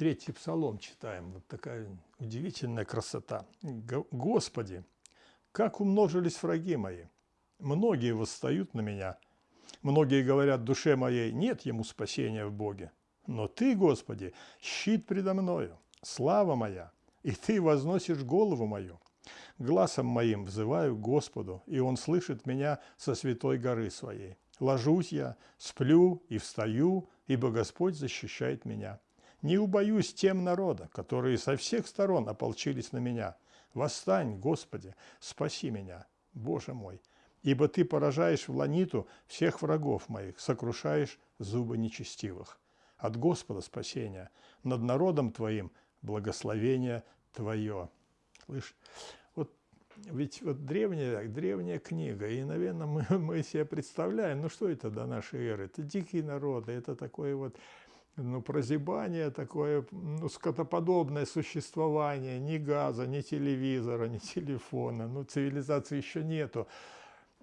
третий псалом читаем. Вот такая удивительная красота. «Господи, как умножились враги мои! Многие восстают на меня. Многие говорят душе моей, нет ему спасения в Боге. Но Ты, Господи, щит предо мною, слава моя, и Ты возносишь голову мою. Гласом моим взываю Господу, и Он слышит меня со святой горы своей. Ложусь я, сплю и встаю, ибо Господь защищает меня. Не убоюсь тем народа, которые со всех сторон ополчились на меня. Восстань, Господи, спаси меня, Боже мой, ибо Ты поражаешь в ланиту всех врагов моих, сокрушаешь зубы нечестивых. От Господа спасения, над народом Твоим благословение Твое. Слышь, вот ведь вот древняя, древняя книга, и, наверное, мы, мы себе представляем, ну что это до нашей эры? Это дикие народы, это такое вот ну, прозябание, такое ну, скотоподобное существование, ни газа, ни телевизора, ни телефона, ну, цивилизации еще нету.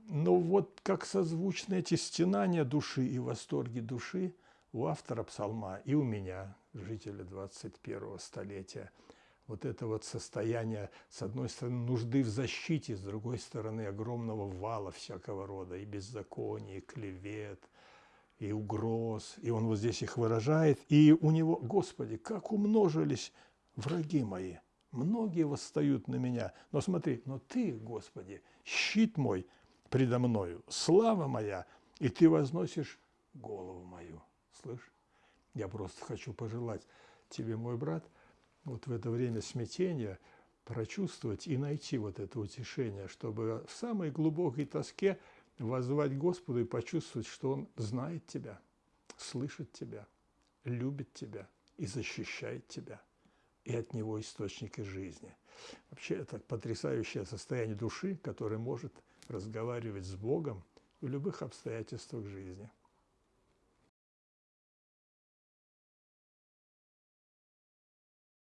Но вот как созвучны эти стенания души и восторги души у автора псалма и у меня, жителя 21 столетия – вот это вот состояние, с одной стороны, нужды в защите, с другой стороны, огромного вала всякого рода, и беззакония, и клевет, и угроз, и он вот здесь их выражает, и у него, Господи, как умножились враги мои, многие восстают на меня, но смотри, но Ты, Господи, щит мой предо мною, слава моя, и Ты возносишь голову мою. Слышь, я просто хочу пожелать тебе, мой брат, – вот в это время смятения прочувствовать и найти вот это утешение, чтобы в самой глубокой тоске воззвать Господу и почувствовать, что Он знает тебя, слышит тебя, любит тебя и защищает тебя, и от Него источники жизни. Вообще это потрясающее состояние души, которое может разговаривать с Богом в любых обстоятельствах жизни.